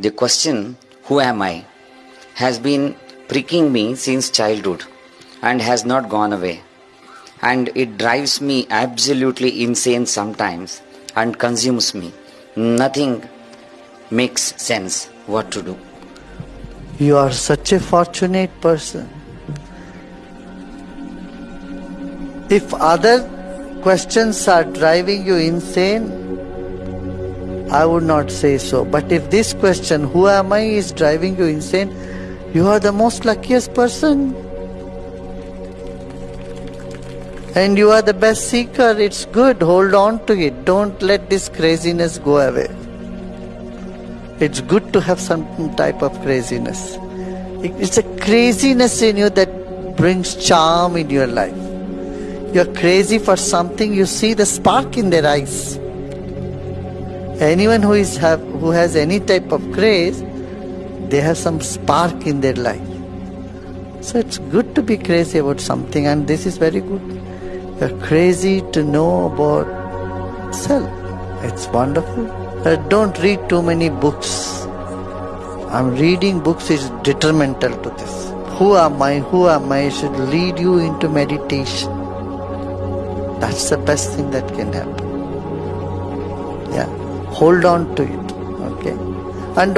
The question, Who am I? has been pricking me since childhood and has not gone away. And it drives me absolutely insane sometimes and consumes me. Nothing makes sense what to do. You are such a fortunate person. If other questions are driving you insane, I would not say so. But if this question, who am I, is driving you insane, you are the most luckiest person. And you are the best seeker. It's good. Hold on to it. Don't let this craziness go away. It's good to have some type of craziness. It's a craziness in you that brings charm in your life. You're crazy for something, you see the spark in their eyes. Anyone who is have who has any type of craze, they have some spark in their life. So it's good to be crazy about something, and this is very good. You're crazy to know about self. It's wonderful. Uh, don't read too many books. I'm reading books is detrimental to this. Who am I? Who am I? should lead you into meditation. That's the best thing that can happen. Yeah. Hold on to it. Okay. And